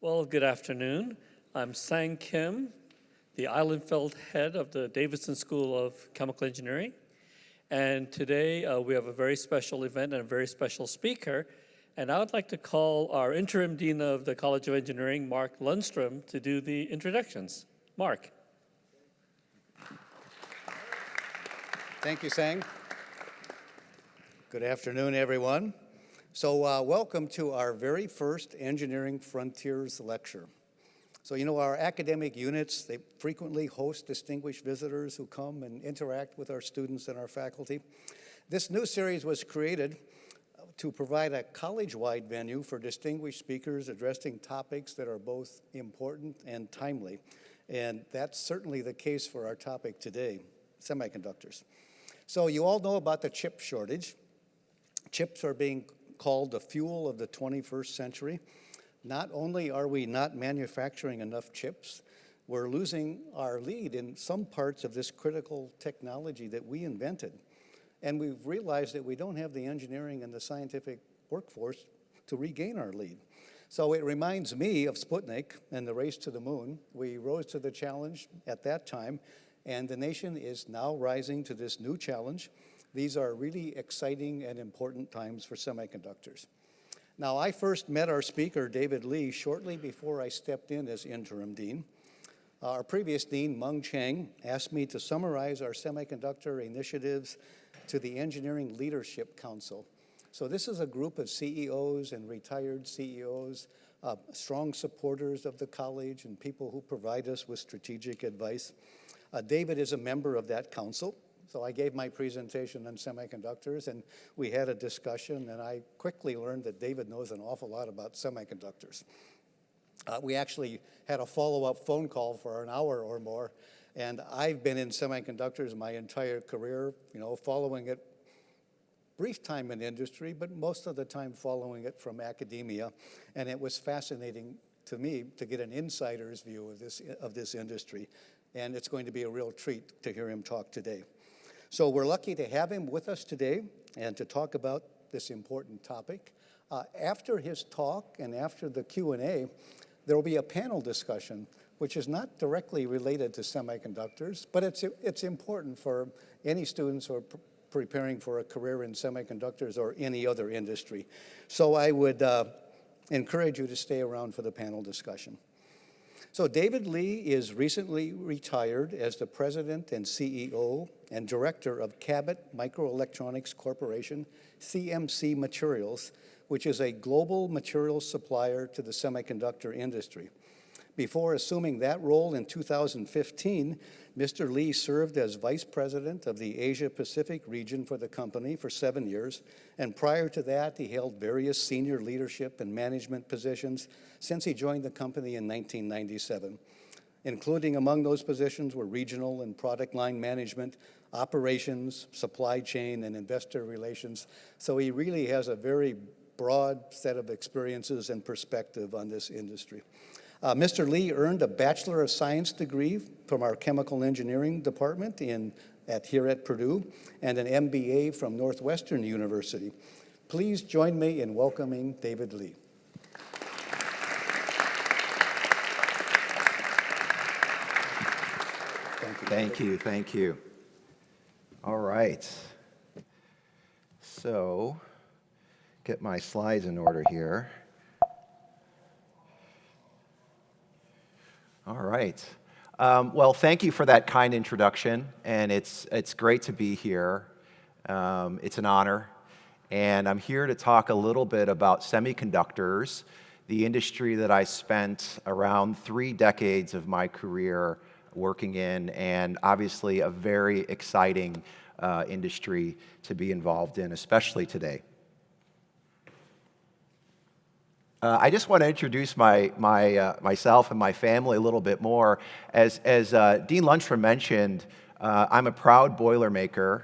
Well, good afternoon. I'm Sang Kim, the Ihlenfeld head of the Davidson School of Chemical Engineering. And today uh, we have a very special event and a very special speaker. And I would like to call our interim dean of the College of Engineering, Mark Lundstrom, to do the introductions. Mark. Thank you, Sang. Good afternoon, everyone. So uh, welcome to our very first Engineering Frontiers lecture. So you know our academic units, they frequently host distinguished visitors who come and interact with our students and our faculty. This new series was created to provide a college-wide venue for distinguished speakers addressing topics that are both important and timely. And that's certainly the case for our topic today, semiconductors. So you all know about the chip shortage. Chips are being called the fuel of the 21st century. Not only are we not manufacturing enough chips, we're losing our lead in some parts of this critical technology that we invented. And we've realized that we don't have the engineering and the scientific workforce to regain our lead. So it reminds me of Sputnik and the race to the moon. We rose to the challenge at that time, and the nation is now rising to this new challenge. These are really exciting and important times for semiconductors. Now, I first met our speaker, David Lee, shortly before I stepped in as interim dean. Our previous dean, Mung Chiang, asked me to summarize our semiconductor initiatives to the Engineering Leadership Council. So this is a group of CEOs and retired CEOs, uh, strong supporters of the college and people who provide us with strategic advice. Uh, David is a member of that council. So I gave my presentation on semiconductors and we had a discussion and I quickly learned that David knows an awful lot about semiconductors. Uh, we actually had a follow-up phone call for an hour or more and I've been in semiconductors my entire career, you know, following it brief time in industry, but most of the time following it from academia. And it was fascinating to me to get an insider's view of this, of this industry. And it's going to be a real treat to hear him talk today. So we're lucky to have him with us today and to talk about this important topic. Uh, after his talk and after the Q&A, there will be a panel discussion which is not directly related to semiconductors, but it's, it's important for any students who are pr preparing for a career in semiconductors or any other industry. So I would uh, encourage you to stay around for the panel discussion. So David Lee is recently retired as the president and CEO and director of Cabot Microelectronics Corporation, CMC Materials, which is a global materials supplier to the semiconductor industry. Before assuming that role in 2015, Mr. Lee served as vice president of the Asia Pacific region for the company for seven years, and prior to that, he held various senior leadership and management positions since he joined the company in 1997. Including among those positions were regional and product line management, operations, supply chain, and investor relations. So he really has a very broad set of experiences and perspective on this industry. Uh, Mr. Lee earned a Bachelor of Science degree from our Chemical Engineering Department in, at, here at Purdue and an MBA from Northwestern University. Please join me in welcoming David Lee. Thank you. Thank you, thank you. All right. So, get my slides in order here. All right. Um, well, thank you for that kind introduction, and it's, it's great to be here. Um, it's an honor, and I'm here to talk a little bit about semiconductors, the industry that I spent around three decades of my career working in, and obviously a very exciting uh, industry to be involved in, especially today. Uh, I just want to introduce my, my, uh, myself and my family a little bit more. As, as uh, Dean Lundstrom mentioned, uh, I'm a proud Boilermaker.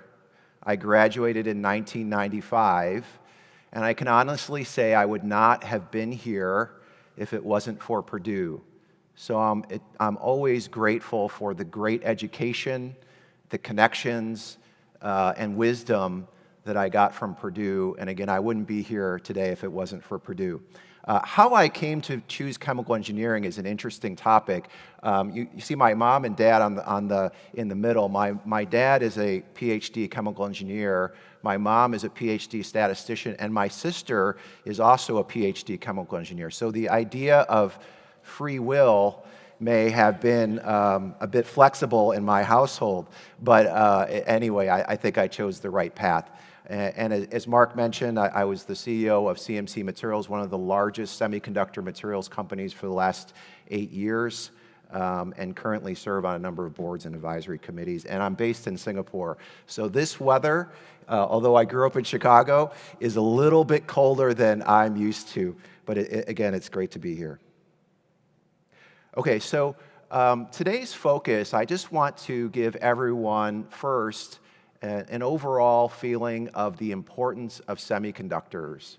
I graduated in 1995, and I can honestly say I would not have been here if it wasn't for Purdue. So I'm, it, I'm always grateful for the great education, the connections, uh, and wisdom that I got from Purdue. And again, I wouldn't be here today if it wasn't for Purdue. Uh, how I came to choose chemical engineering is an interesting topic. Um, you, you, see my mom and dad on the, on the, in the middle. My, my dad is a PhD chemical engineer. My mom is a PhD statistician, and my sister is also a PhD chemical engineer. So the idea of free will may have been um, a bit flexible in my household, but uh, anyway, I, I think I chose the right path. And as Mark mentioned, I was the CEO of CMC Materials, one of the largest semiconductor materials companies for the last eight years, um, and currently serve on a number of boards and advisory committees. And I'm based in Singapore. So this weather, uh, although I grew up in Chicago, is a little bit colder than I'm used to. But it, it, again, it's great to be here. Okay, so um, today's focus, I just want to give everyone first an overall feeling of the importance of semiconductors.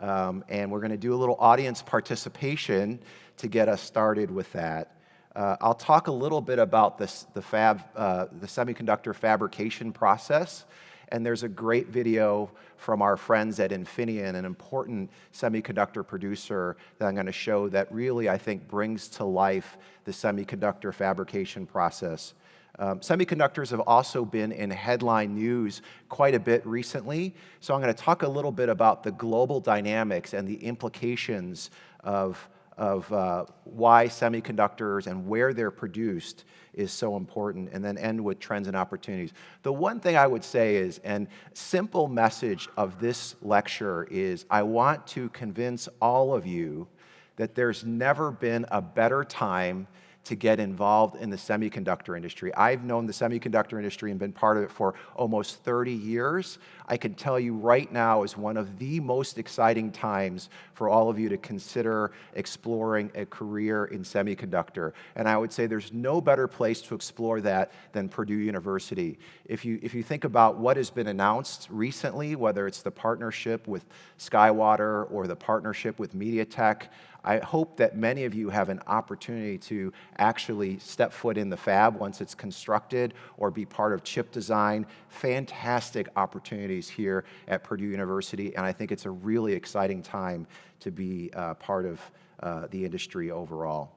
Um, and we're going to do a little audience participation to get us started with that. Uh, I'll talk a little bit about this, the, fab, uh, the semiconductor fabrication process. And there's a great video from our friends at Infineon, an important semiconductor producer that I'm going to show that really, I think, brings to life the semiconductor fabrication process. Um, semiconductors have also been in headline news quite a bit recently, so I'm going to talk a little bit about the global dynamics and the implications of, of uh, why semiconductors and where they're produced is so important, and then end with trends and opportunities. The one thing I would say is, and simple message of this lecture is, I want to convince all of you that there's never been a better time to get involved in the semiconductor industry. I've known the semiconductor industry and been part of it for almost 30 years. I can tell you right now is one of the most exciting times for all of you to consider exploring a career in semiconductor. And I would say there's no better place to explore that than Purdue University. If you, if you think about what has been announced recently, whether it's the partnership with SkyWater or the partnership with MediaTek, I hope that many of you have an opportunity to actually step foot in the fab once it's constructed or be part of chip design. Fantastic opportunities here at Purdue University, and I think it's a really exciting time to be uh, part of uh, the industry overall.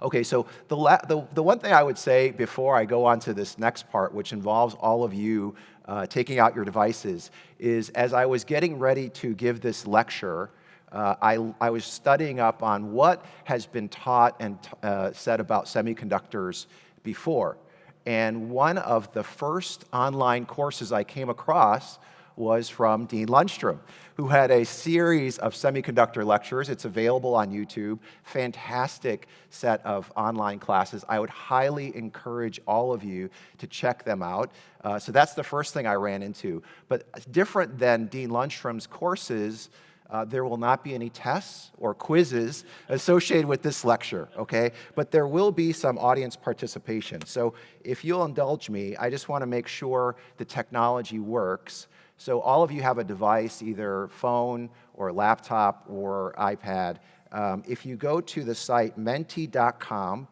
Okay, so the, the, the, one thing I would say before I go on to this next part, which involves all of you uh, taking out your devices, is as I was getting ready to give this lecture, uh, I, I, was studying up on what has been taught and uh, said about semiconductors before. And one of the first online courses I came across was from Dean Lundstrom, who had a series of semiconductor lectures. It's available on YouTube. Fantastic set of online classes. I would highly encourage all of you to check them out. Uh, so that's the first thing I ran into. But different than Dean Lundstrom's courses, uh, there will not be any tests or quizzes associated with this lecture, okay? But there will be some audience participation. So if you'll indulge me, I just want to make sure the technology works. So all of you have a device, either phone or laptop or iPad. Um, if you go to the site menti.com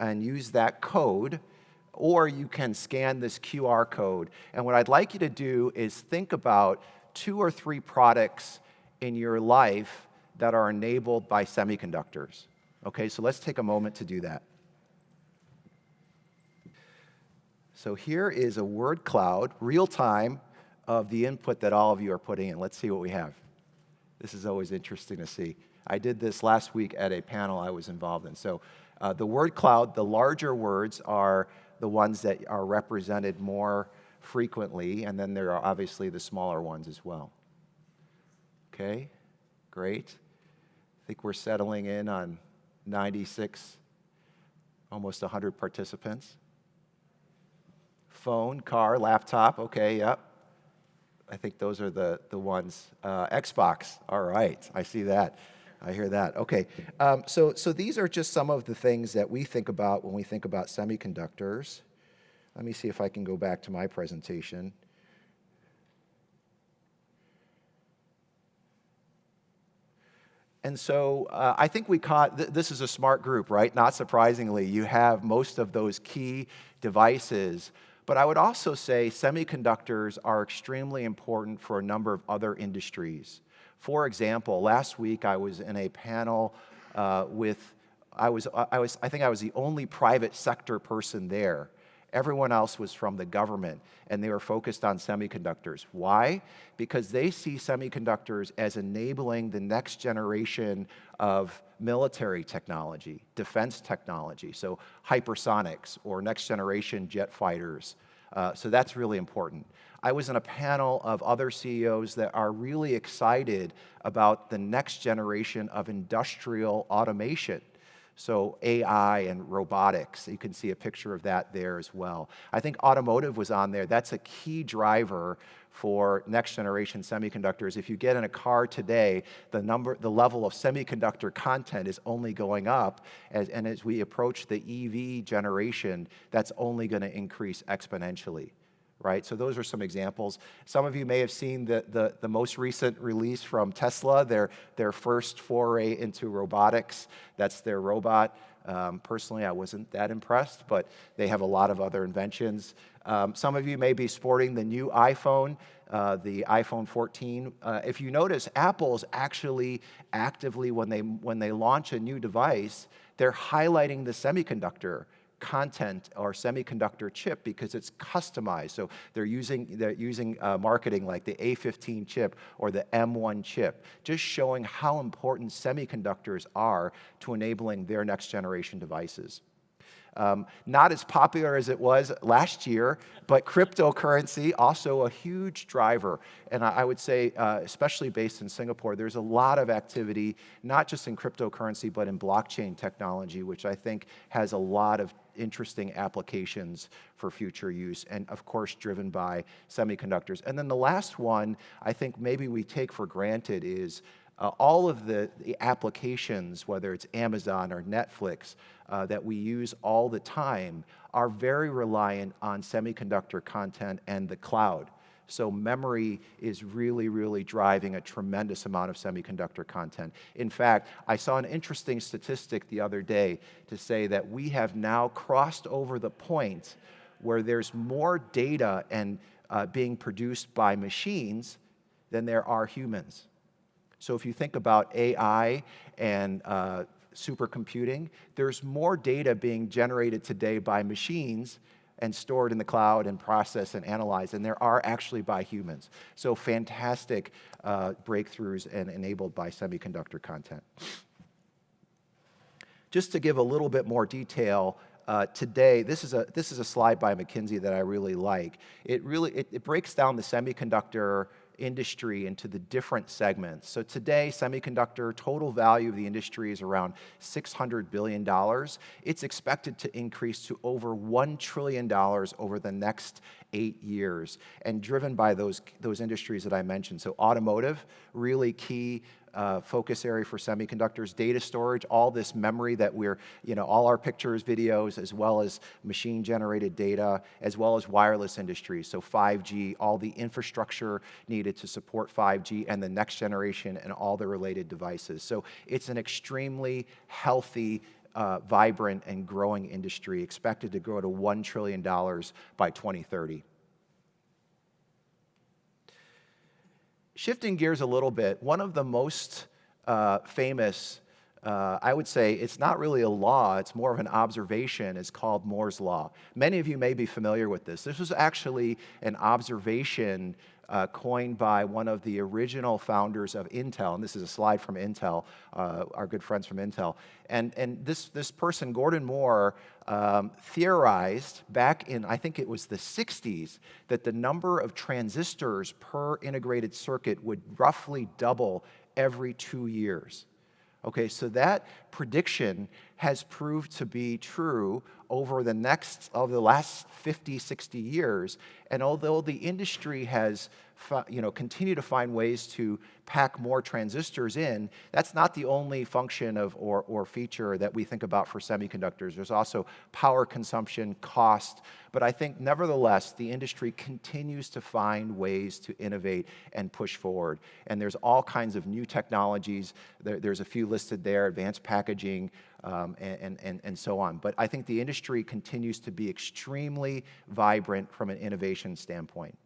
and use that code, or you can scan this QR code. And what I'd like you to do is think about two or three products in your life that are enabled by semiconductors. Okay, so let's take a moment to do that. So here is a word cloud, real time, of the input that all of you are putting in. Let's see what we have. This is always interesting to see. I did this last week at a panel I was involved in. So uh, the word cloud, the larger words are the ones that are represented more frequently, and then there are obviously the smaller ones as well. Okay, great. I think we're settling in on 96, almost 100 participants. Phone, car, laptop, okay, yep. I think those are the, the ones. Uh, Xbox, all right, I see that. I hear that. Okay, um, so, so these are just some of the things that we think about when we think about semiconductors. Let me see if I can go back to my presentation. And so uh, I think we caught, th this is a smart group, right? Not surprisingly, you have most of those key devices. But I would also say semiconductors are extremely important for a number of other industries. For example, last week I was in a panel uh, with, I was, I was, I think I was the only private sector person there. Everyone else was from the government, and they were focused on semiconductors. Why? Because they see semiconductors as enabling the next generation of military technology, defense technology, so hypersonics or next generation jet fighters. Uh, so that's really important. I was in a panel of other CEOs that are really excited about the next generation of industrial automation. So AI and robotics, you can see a picture of that there as well. I think automotive was on there. That's a key driver for next generation semiconductors. If you get in a car today, the number, the level of semiconductor content is only going up, as, and as we approach the EV generation, that's only going to increase exponentially right? So those are some examples. Some of you may have seen the, the, the, most recent release from Tesla, their, their first foray into robotics. That's their robot. Um, personally, I wasn't that impressed, but they have a lot of other inventions. Um, some of you may be sporting the new iPhone, uh, the iPhone 14. Uh, if you notice, Apple's actually actively, when they, when they launch a new device, they're highlighting the semiconductor content or semiconductor chip because it's customized. So they're using, they're using uh, marketing like the A15 chip or the M1 chip, just showing how important semiconductors are to enabling their next generation devices. Um, not as popular as it was last year, but cryptocurrency, also a huge driver. And I, would say, uh, especially based in Singapore, there's a lot of activity, not just in cryptocurrency, but in blockchain technology, which I think has a lot of interesting applications for future use, and of course, driven by semiconductors. And then the last one, I think maybe we take for granted is uh, all of the, the, applications, whether it's Amazon or Netflix, uh, that we use all the time are very reliant on semiconductor content and the cloud. So memory is really, really driving a tremendous amount of semiconductor content. In fact, I saw an interesting statistic the other day to say that we have now crossed over the point where there's more data and uh, being produced by machines than there are humans. So if you think about AI and uh, supercomputing, there's more data being generated today by machines and stored in the cloud and processed and analyzed and there are actually by humans. So fantastic uh, breakthroughs and enabled by semiconductor content. Just to give a little bit more detail, uh, today, this is, a, this is a slide by McKinsey that I really like. It really, it, it breaks down the semiconductor industry into the different segments. So today, semiconductor total value of the industry is around $600 billion. It's expected to increase to over $1 trillion over the next eight years, and driven by those, those industries that I mentioned. So automotive, really key uh, focus area for semiconductors, data storage, all this memory that we're, you know, all our pictures, videos, as well as machine generated data, as well as wireless industries. So 5G, all the infrastructure needed to support 5G and the next generation and all the related devices. So it's an extremely healthy uh, vibrant and growing industry, expected to grow to $1 trillion by 2030. Shifting gears a little bit, one of the most uh, famous, uh, I would say it's not really a law, it's more of an observation, It's called Moore's Law. Many of you may be familiar with this. This was actually an observation uh, coined by one of the original founders of Intel, and this is a slide from Intel, uh, our good friends from Intel. And, and this, this person, Gordon Moore, um, theorized back in, I think it was the 60s, that the number of transistors per integrated circuit would roughly double every two years. Okay, so that prediction has proved to be true over the next, of the last 50, 60 years. And although the industry has you know, continue to find ways to pack more transistors in, that's not the only function of or, or feature that we think about for semiconductors. There's also power consumption, cost, but I think nevertheless, the industry continues to find ways to innovate and push forward. And there's all kinds of new technologies. There, there's a few listed there, advanced packaging, um, and, and, and so on. But I think the industry continues to be extremely vibrant from an innovation standpoint.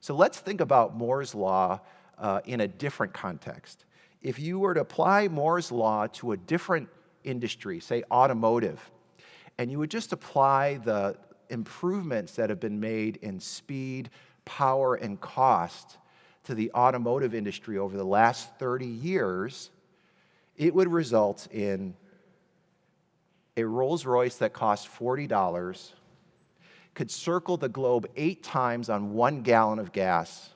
So let's think about Moore's Law uh, in a different context. If you were to apply Moore's law to a different industry, say automotive, and you would just apply the improvements that have been made in speed, power, and cost to the automotive industry over the last 30 years, it would result in a Rolls Royce that costs $40, could circle the globe eight times on one gallon of gas,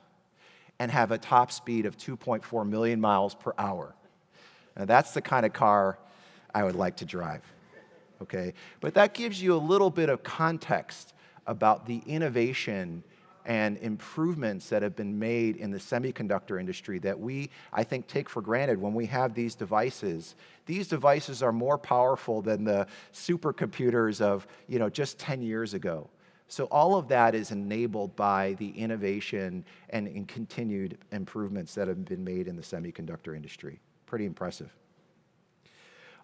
and have a top speed of 2.4 million miles per hour. Now, that's the kind of car I would like to drive. Okay? But that gives you a little bit of context about the innovation and improvements that have been made in the semiconductor industry that we, I think, take for granted when we have these devices. These devices are more powerful than the supercomputers of, you know, just 10 years ago. So all of that is enabled by the innovation and, and continued improvements that have been made in the semiconductor industry. Pretty impressive.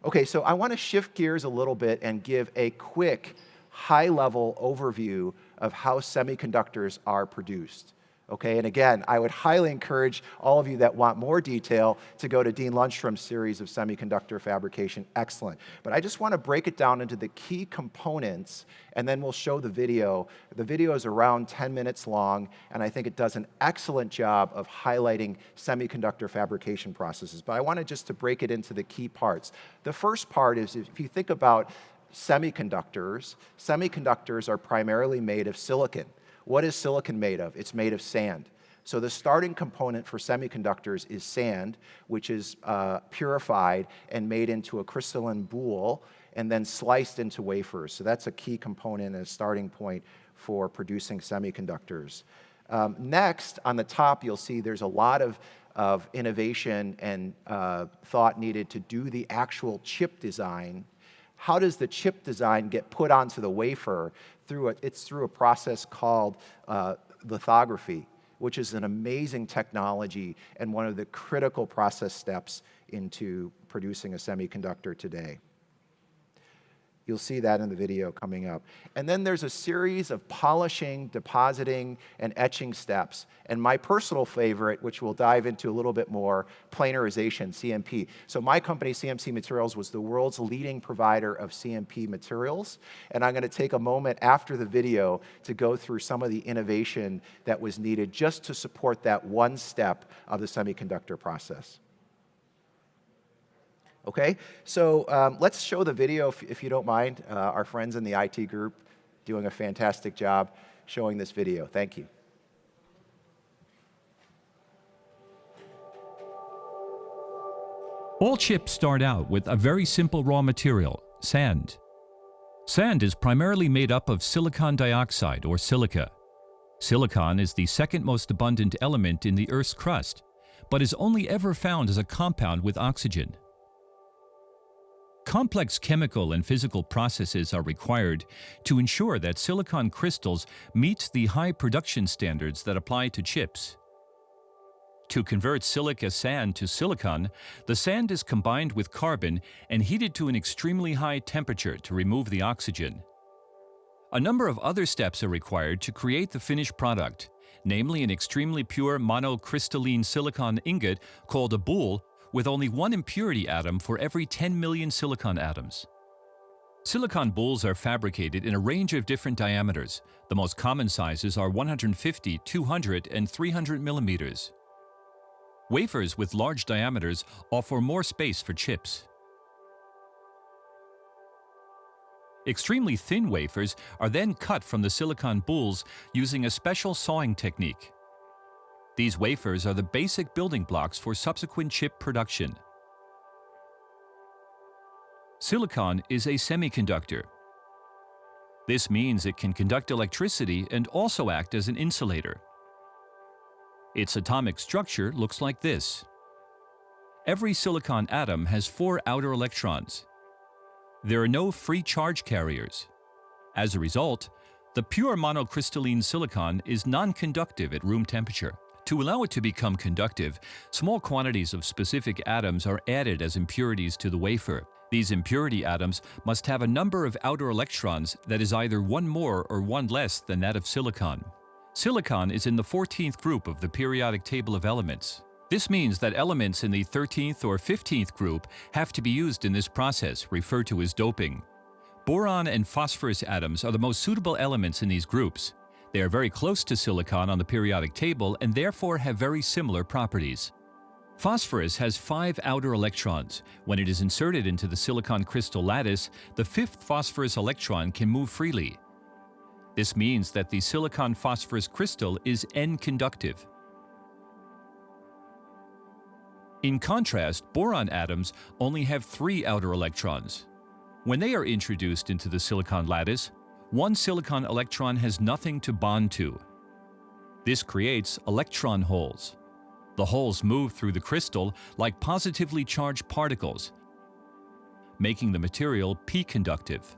Okay, so I want to shift gears a little bit and give a quick high-level overview of how semiconductors are produced. Okay, and again, I would highly encourage all of you that want more detail to go to Dean Lundstrom's series of semiconductor fabrication. Excellent. But I just want to break it down into the key components, and then we'll show the video. The video is around 10 minutes long, and I think it does an excellent job of highlighting semiconductor fabrication processes. But I wanted just to break it into the key parts. The first part is if you think about semiconductors, semiconductors are primarily made of silicon. What is silicon made of? It's made of sand. So the starting component for semiconductors is sand, which is uh, purified and made into a crystalline boule and then sliced into wafers. So that's a key component and a starting point for producing semiconductors. Um, next, on the top, you'll see there's a lot of, of innovation and uh, thought needed to do the actual chip design how does the chip design get put onto the wafer? Through a, it's through a process called uh, lithography, which is an amazing technology and one of the critical process steps into producing a semiconductor today. You'll see that in the video coming up. And then there's a series of polishing, depositing, and etching steps. And my personal favorite, which we'll dive into a little bit more, planarization, CMP. So my company, CMC Materials, was the world's leading provider of CMP materials. And I'm going to take a moment after the video to go through some of the innovation that was needed just to support that one step of the semiconductor process. Okay, so um, let's show the video if, if you don't mind. Uh, our friends in the IT group doing a fantastic job showing this video. Thank you. All chips start out with a very simple raw material, sand. Sand is primarily made up of silicon dioxide or silica. Silicon is the second most abundant element in the Earth's crust, but is only ever found as a compound with oxygen. Complex chemical and physical processes are required to ensure that silicon crystals meet the high production standards that apply to chips. To convert silica sand to silicon, the sand is combined with carbon and heated to an extremely high temperature to remove the oxygen. A number of other steps are required to create the finished product, namely an extremely pure monocrystalline silicon ingot called a boule with only one impurity atom for every 10 million silicon atoms. Silicon boules are fabricated in a range of different diameters. The most common sizes are 150, 200, and 300 millimeters. Wafers with large diameters offer more space for chips. Extremely thin wafers are then cut from the silicon boules using a special sawing technique. These wafers are the basic building blocks for subsequent chip production. Silicon is a semiconductor. This means it can conduct electricity and also act as an insulator. Its atomic structure looks like this. Every silicon atom has four outer electrons. There are no free charge carriers. As a result, the pure monocrystalline silicon is non-conductive at room temperature. To allow it to become conductive, small quantities of specific atoms are added as impurities to the wafer. These impurity atoms must have a number of outer electrons that is either one more or one less than that of silicon. Silicon is in the 14th group of the periodic table of elements. This means that elements in the 13th or 15th group have to be used in this process, referred to as doping. Boron and phosphorus atoms are the most suitable elements in these groups. They are very close to silicon on the periodic table and therefore have very similar properties. Phosphorus has five outer electrons. When it is inserted into the silicon crystal lattice, the fifth phosphorus electron can move freely. This means that the silicon phosphorus crystal is N-conductive. In contrast, boron atoms only have three outer electrons. When they are introduced into the silicon lattice, one silicon electron has nothing to bond to. This creates electron holes. The holes move through the crystal like positively charged particles, making the material p-conductive.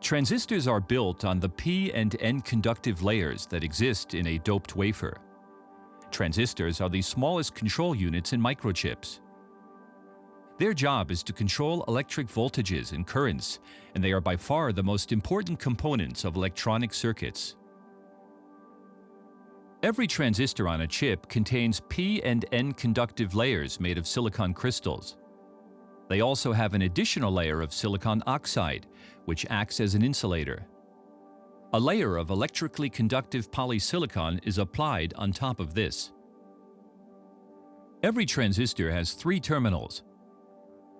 Transistors are built on the p and n conductive layers that exist in a doped wafer. Transistors are the smallest control units in microchips. Their job is to control electric voltages and currents, and they are by far the most important components of electronic circuits. Every transistor on a chip contains P and N conductive layers made of silicon crystals. They also have an additional layer of silicon oxide, which acts as an insulator. A layer of electrically conductive polysilicon is applied on top of this. Every transistor has three terminals.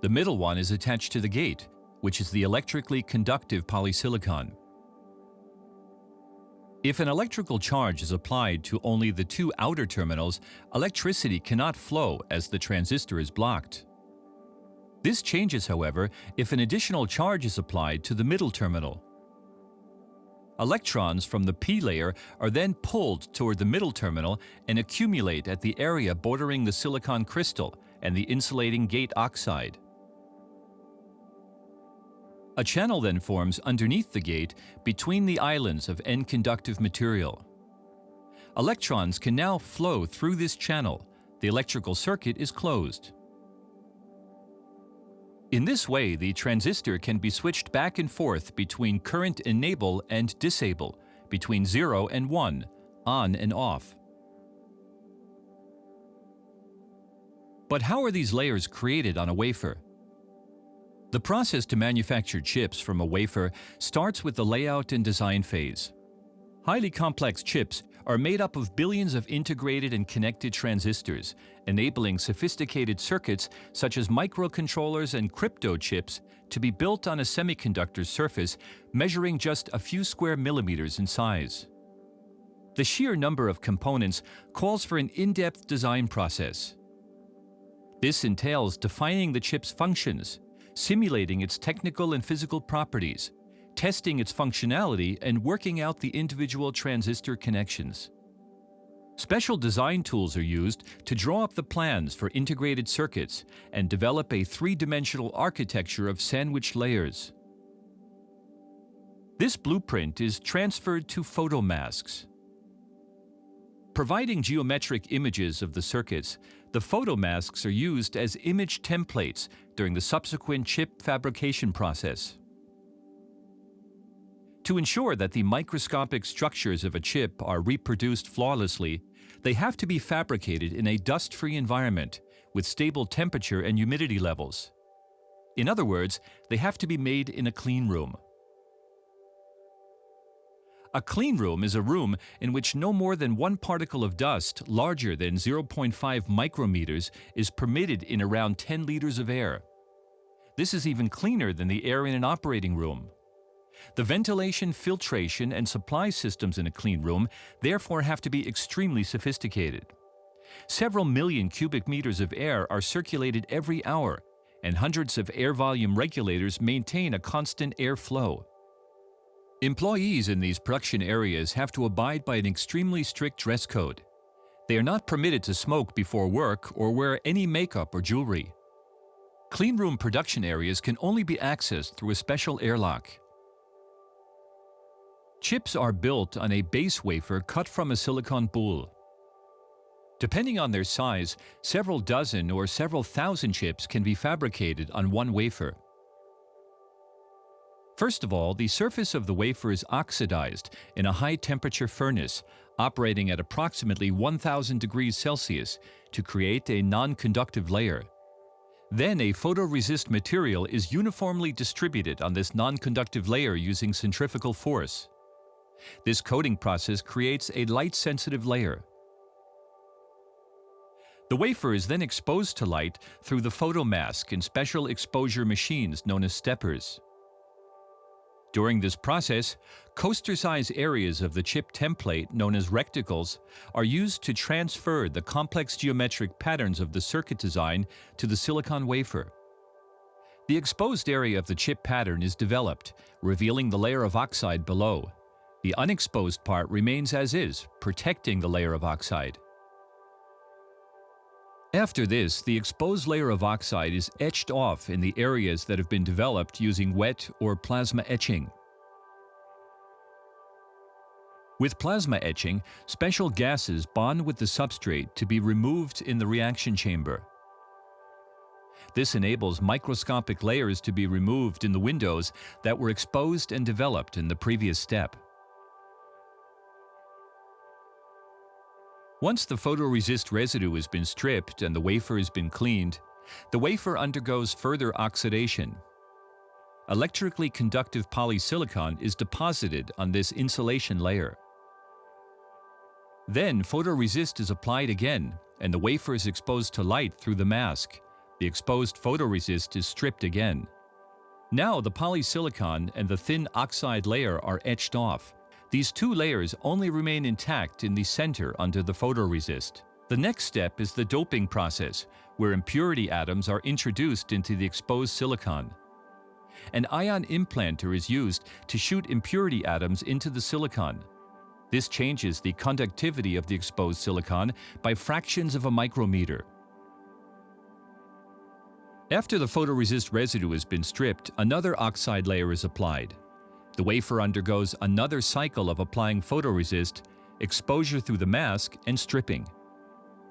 The middle one is attached to the gate, which is the electrically conductive polysilicon. If an electrical charge is applied to only the two outer terminals, electricity cannot flow as the transistor is blocked. This changes, however, if an additional charge is applied to the middle terminal. Electrons from the p layer are then pulled toward the middle terminal and accumulate at the area bordering the silicon crystal and the insulating gate oxide. A channel then forms underneath the gate between the islands of N-conductive material. Electrons can now flow through this channel. The electrical circuit is closed. In this way, the transistor can be switched back and forth between current enable and disable, between 0 and 1, on and off. But how are these layers created on a wafer? The process to manufacture chips from a wafer starts with the layout and design phase. Highly complex chips are made up of billions of integrated and connected transistors, enabling sophisticated circuits such as microcontrollers and crypto chips to be built on a semiconductor surface measuring just a few square millimeters in size. The sheer number of components calls for an in-depth design process. This entails defining the chip's functions, simulating its technical and physical properties, testing its functionality, and working out the individual transistor connections. Special design tools are used to draw up the plans for integrated circuits and develop a three-dimensional architecture of sandwich layers. This blueprint is transferred to photomasks. Providing geometric images of the circuits, the photomasks are used as image templates during the subsequent chip fabrication process. To ensure that the microscopic structures of a chip are reproduced flawlessly, they have to be fabricated in a dust-free environment with stable temperature and humidity levels. In other words, they have to be made in a clean room. A clean room is a room in which no more than one particle of dust larger than 0.5 micrometers is permitted in around 10 liters of air. This is even cleaner than the air in an operating room. The ventilation, filtration, and supply systems in a clean room therefore have to be extremely sophisticated. Several million cubic meters of air are circulated every hour, and hundreds of air volume regulators maintain a constant air flow. Employees in these production areas have to abide by an extremely strict dress code. They are not permitted to smoke before work or wear any makeup or jewelry. Cleanroom production areas can only be accessed through a special airlock. Chips are built on a base wafer cut from a silicon boule. Depending on their size, several dozen or several thousand chips can be fabricated on one wafer. First of all, the surface of the wafer is oxidized in a high-temperature furnace, operating at approximately 1000 degrees Celsius to create a non-conductive layer. Then a photoresist material is uniformly distributed on this non-conductive layer using centrifugal force. This coating process creates a light-sensitive layer. The wafer is then exposed to light through the photomask in special exposure machines known as steppers. During this process, coaster-size areas of the chip template, known as reticles, are used to transfer the complex geometric patterns of the circuit design to the silicon wafer. The exposed area of the chip pattern is developed, revealing the layer of oxide below. The unexposed part remains as is, protecting the layer of oxide. After this, the exposed layer of oxide is etched off in the areas that have been developed using wet or plasma etching. With plasma etching, special gases bond with the substrate to be removed in the reaction chamber. This enables microscopic layers to be removed in the windows that were exposed and developed in the previous step. Once the photoresist residue has been stripped and the wafer has been cleaned, the wafer undergoes further oxidation. Electrically conductive polysilicon is deposited on this insulation layer. Then photoresist is applied again and the wafer is exposed to light through the mask. The exposed photoresist is stripped again. Now the polysilicon and the thin oxide layer are etched off. These two layers only remain intact in the center under the photoresist. The next step is the doping process, where impurity atoms are introduced into the exposed silicon. An ion implanter is used to shoot impurity atoms into the silicon. This changes the conductivity of the exposed silicon by fractions of a micrometer. After the photoresist residue has been stripped, another oxide layer is applied. The wafer undergoes another cycle of applying photoresist, exposure through the mask, and stripping.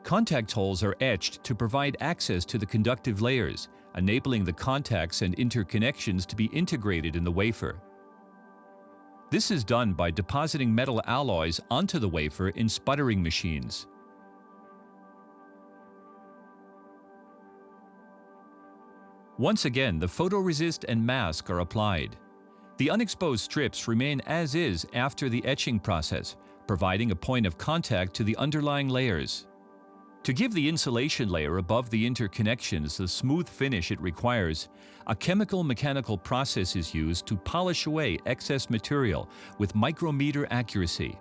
Contact holes are etched to provide access to the conductive layers, enabling the contacts and interconnections to be integrated in the wafer. This is done by depositing metal alloys onto the wafer in sputtering machines. Once again, the photoresist and mask are applied. The unexposed strips remain as is after the etching process, providing a point of contact to the underlying layers. To give the insulation layer above the interconnections the smooth finish it requires, a chemical-mechanical process is used to polish away excess material with micrometer accuracy.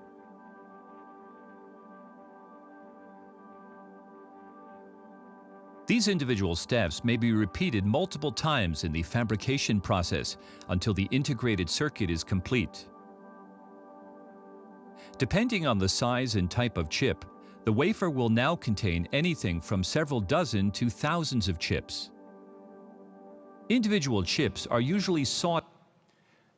These individual steps may be repeated multiple times in the fabrication process until the integrated circuit is complete. Depending on the size and type of chip, the wafer will now contain anything from several dozen to thousands of chips. Individual chips are usually sought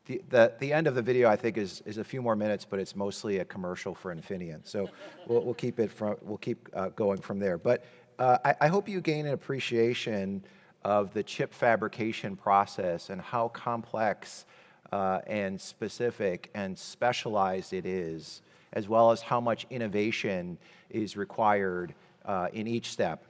The, the, the end of the video, I think, is, is a few more minutes, but it's mostly a commercial for Infineon. So we'll, we'll keep it from, we'll keep uh, going from there. But uh, I, I hope you gain an appreciation of the chip fabrication process and how complex uh, and specific and specialized it is, as well as how much innovation is required uh, in each step.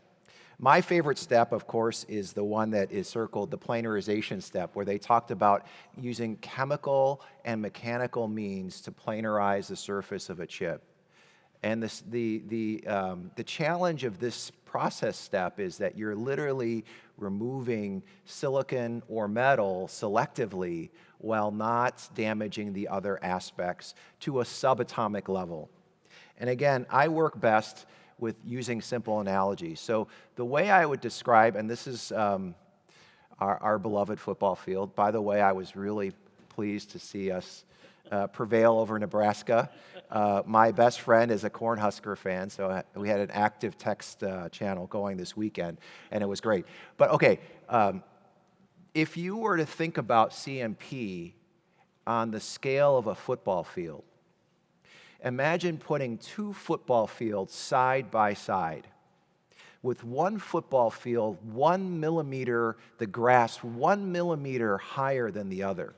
My favorite step, of course, is the one that is circled the planarization step, where they talked about using chemical and mechanical means to planarize the surface of a chip. And this, the, the, um, the challenge of this process step is that you're literally removing silicon or metal selectively while not damaging the other aspects to a subatomic level. And again, I work best with using simple analogies. So the way I would describe, and this is um, our, our, beloved football field. By the way, I was really pleased to see us uh, prevail over Nebraska. Uh, my best friend is a Cornhusker fan, so we had an active text uh, channel going this weekend, and it was great. But okay, um, if you were to think about CMP on the scale of a football field, Imagine putting two football fields side by side. With one football field, one millimeter, the grass one millimeter higher than the other.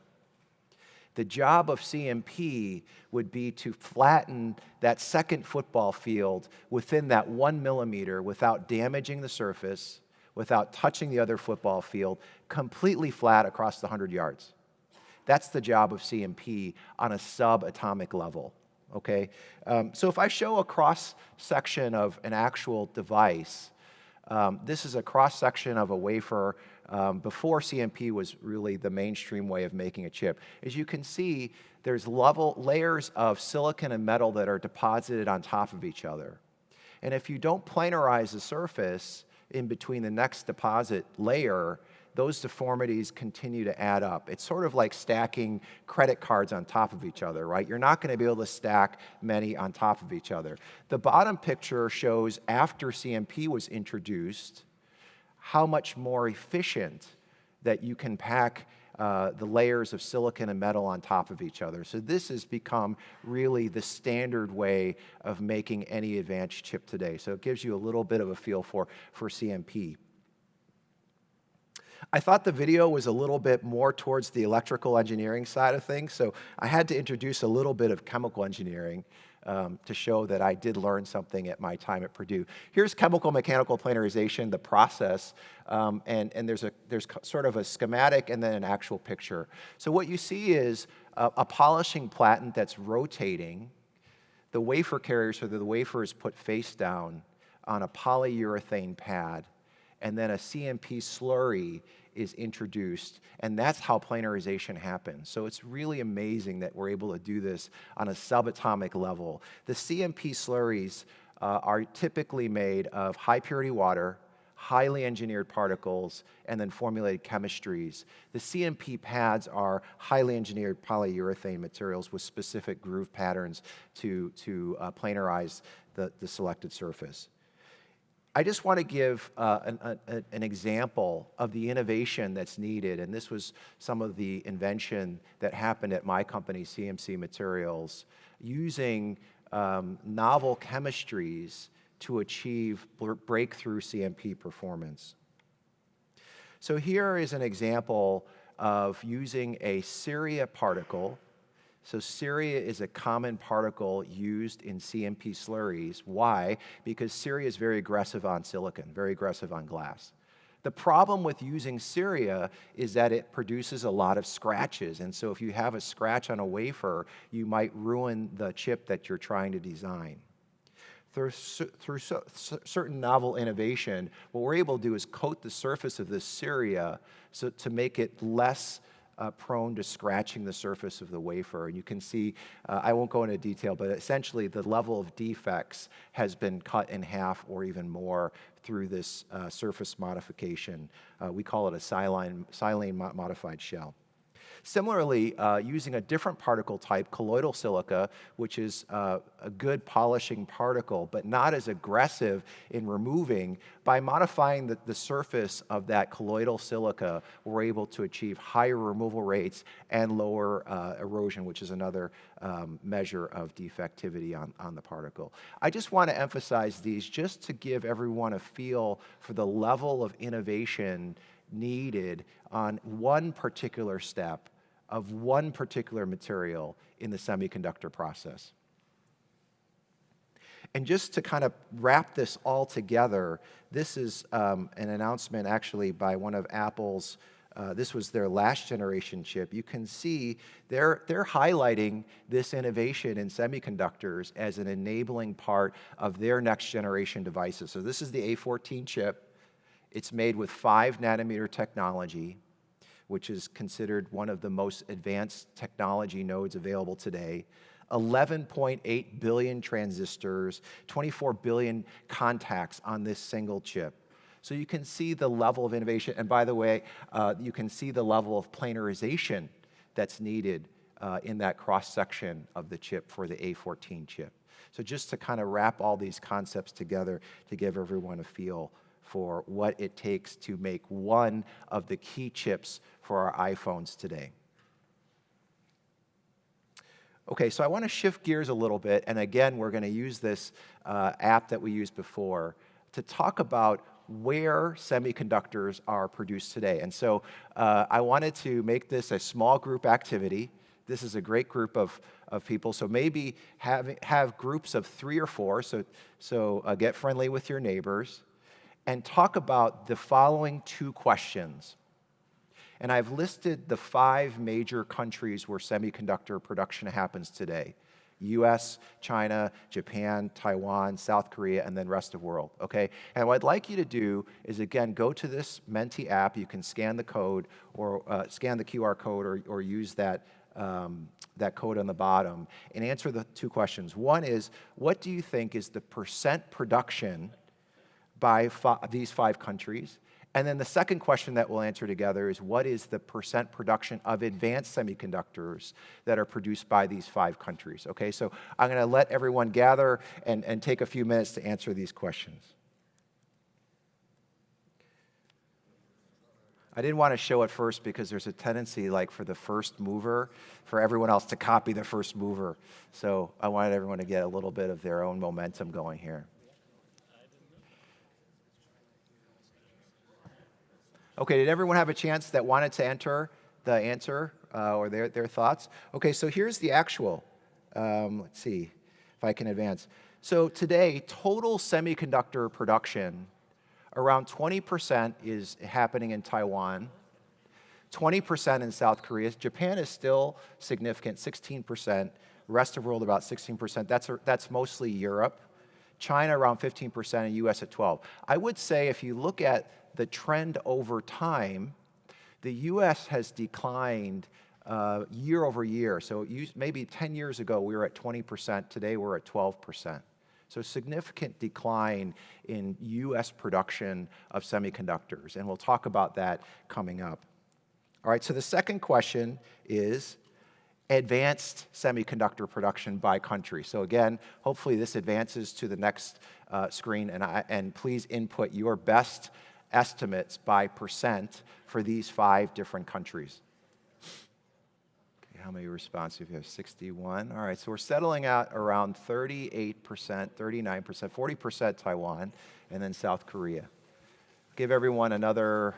The job of CMP would be to flatten that second football field within that one millimeter without damaging the surface, without touching the other football field, completely flat across the 100 yards. That's the job of CMP on a subatomic level, okay? Um, so if I show a cross section of an actual device, um, this is a cross section of a wafer um, before CMP was really the mainstream way of making a chip. As you can see, there's level layers of silicon and metal that are deposited on top of each other. And if you don't planarize the surface in between the next deposit layer, those deformities continue to add up. It's sort of like stacking credit cards on top of each other, right? You're not going to be able to stack many on top of each other. The bottom picture shows after CMP was introduced, how much more efficient that you can pack uh, the layers of silicon and metal on top of each other. So this has become really the standard way of making any advanced chip today. So it gives you a little bit of a feel for, for CMP. I thought the video was a little bit more towards the electrical engineering side of things, so I had to introduce a little bit of chemical engineering um, to show that I did learn something at my time at Purdue. Here's chemical mechanical planarization, the process, um, and, and there's, a, there's sort of a schematic and then an actual picture. So what you see is a, a polishing platen that's rotating. The wafer carrier, so that the wafer is put face down on a polyurethane pad, and then a CMP slurry is introduced, and that's how planarization happens. So it's really amazing that we're able to do this on a subatomic level. The CMP slurries uh, are typically made of high purity water, highly engineered particles, and then formulated chemistries. The CMP pads are highly engineered polyurethane materials with specific groove patterns to, to uh, planarize the, the selected surface. I just want to give uh, an, a, an, example of the innovation that's needed, and this was some of the invention that happened at my company, CMC Materials, using um, novel chemistries to achieve breakthrough CMP performance. So here is an example of using a Ceria particle so ceria is a common particle used in CMP slurries. Why? Because ceria is very aggressive on silicon, very aggressive on glass. The problem with using ceria is that it produces a lot of scratches. And so if you have a scratch on a wafer, you might ruin the chip that you're trying to design. Through, through so, certain novel innovation, what we're able to do is coat the surface of this ceria so to make it less uh, prone to scratching the surface of the wafer. And you can see, uh, I won't go into detail, but essentially the level of defects has been cut in half or even more through this uh, surface modification. Uh, we call it a silane, silane modified shell. Similarly, uh, using a different particle type, colloidal silica, which is uh, a good polishing particle, but not as aggressive in removing, by modifying the, the surface of that colloidal silica, we're able to achieve higher removal rates and lower uh, erosion, which is another um, measure of defectivity on, on the particle. I just want to emphasize these just to give everyone a feel for the level of innovation needed on one particular step of one particular material in the semiconductor process. And just to kind of wrap this all together, this is um, an announcement actually by one of Apple's, uh, this was their last generation chip. You can see they're, they're highlighting this innovation in semiconductors as an enabling part of their next generation devices. So this is the A14 chip. It's made with five nanometer technology which is considered one of the most advanced technology nodes available today. 11.8 billion transistors, 24 billion contacts on this single chip. So you can see the level of innovation. And by the way, uh, you can see the level of planarization that's needed uh, in that cross section of the chip for the A14 chip. So just to kind of wrap all these concepts together to give everyone a feel for what it takes to make one of the key chips for our iPhones today. Okay, so I want to shift gears a little bit, and again, we're going to use this uh, app that we used before to talk about where semiconductors are produced today. And so uh, I wanted to make this a small group activity this is a great group of, of people. So maybe have, have groups of three or four, so, so uh, get friendly with your neighbors, and talk about the following two questions. And I've listed the five major countries where semiconductor production happens today. US, China, Japan, Taiwan, South Korea, and then rest of world, okay? And what I'd like you to do is, again, go to this Menti app. You can scan the code or uh, scan the QR code or, or use that, um, that code on the bottom and answer the two questions. One is, what do you think is the percent production by fi these five countries? And then the second question that we'll answer together is what is the percent production of advanced semiconductors that are produced by these five countries? Okay, so I'm going to let everyone gather and, and take a few minutes to answer these questions. I didn't want to show it first because there's a tendency, like for the first mover, for everyone else to copy the first mover. So I wanted everyone to get a little bit of their own momentum going here. Okay, did everyone have a chance that wanted to enter the answer uh, or their, their thoughts? Okay, so here's the actual. Um, let's see if I can advance. So today, total semiconductor production, around 20% is happening in Taiwan, 20% in South Korea. Japan is still significant, 16%. Rest of world about 16%. That's, a, that's mostly Europe. China around 15% and US at 12. I would say if you look at the trend over time, the US has declined uh, year over year. So maybe 10 years ago, we were at 20%. Today, we're at 12%. So significant decline in US production of semiconductors. And we'll talk about that coming up. All right, so the second question is advanced semiconductor production by country. So again, hopefully this advances to the next uh, screen, and, I, and please input your best estimates by percent for these five different countries. Okay, how many responses? We have 61. All right, so we're settling out around 38%, 39%, 40% Taiwan, and then South Korea. Give everyone another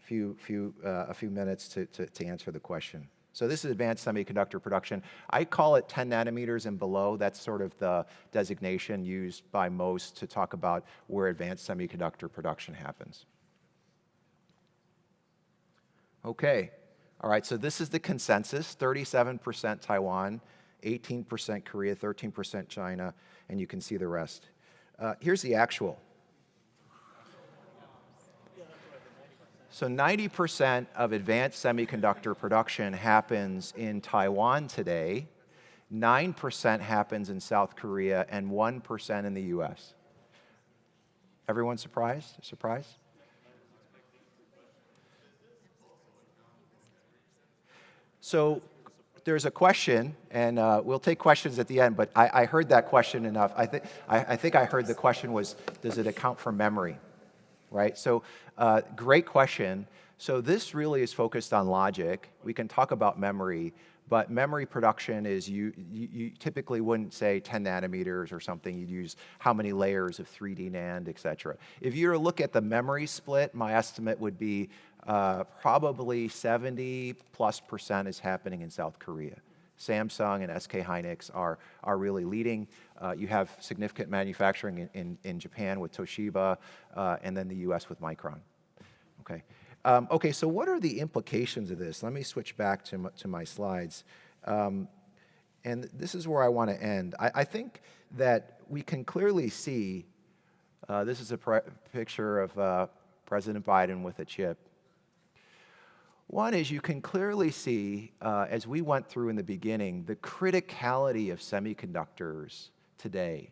few, few, uh, a few minutes to, to, to answer the question. So this is advanced semiconductor production. I call it 10 nanometers and below. That's sort of the designation used by most to talk about where advanced semiconductor production happens. Okay, all right, so this is the consensus, 37% Taiwan, 18% Korea, 13% China, and you can see the rest. Uh, here's the actual. So 90% of advanced semiconductor production happens in Taiwan today, 9% happens in South Korea, and 1% in the US. Everyone surprised? Surprised? So there's a question, and uh, we'll take questions at the end, but I, I heard that question enough. I, th I, I think I heard the question was, does it account for memory? Right? So uh, great question. So this really is focused on logic. We can talk about memory, but memory production is you, you, you, typically wouldn't say 10 nanometers or something. You'd use how many layers of 3D NAND, et cetera. If you were to look at the memory split, my estimate would be uh, probably 70 plus percent is happening in South Korea. Samsung and SK Hynix are, are really leading. Uh, you have significant manufacturing in, in, in Japan with Toshiba, uh, and then the US with Micron. Okay. Um, okay, so what are the implications of this? Let me switch back to my, to my slides. Um, and this is where I want to end. I, I, think that we can clearly see, uh, this is a picture of uh, President Biden with a chip. One is you can clearly see, uh, as we went through in the beginning, the criticality of semiconductors today.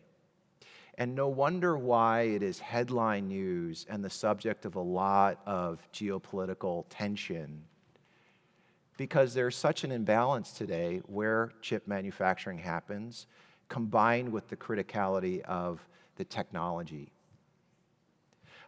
And no wonder why it is headline news and the subject of a lot of geopolitical tension. Because there's such an imbalance today where chip manufacturing happens, combined with the criticality of the technology.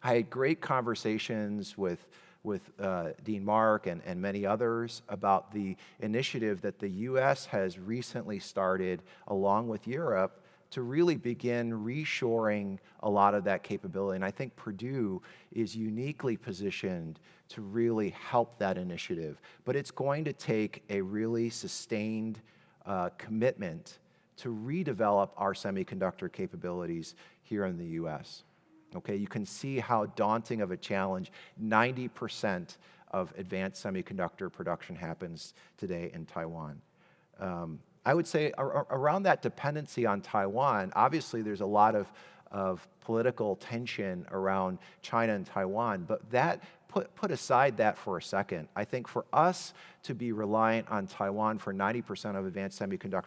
I had great conversations with with uh, Dean Mark and, and many others about the initiative that the US has recently started along with Europe to really begin reshoring a lot of that capability. And I think Purdue is uniquely positioned to really help that initiative. But it's going to take a really sustained uh, commitment to redevelop our semiconductor capabilities here in the US. Okay, you can see how daunting of a challenge 90% of advanced semiconductor production happens today in Taiwan. Um, I would say ar around that dependency on Taiwan, obviously there's a lot of, of political tension around China and Taiwan, but that put, put aside that for a second. I think for us to be reliant on Taiwan for 90% of advanced semiconductor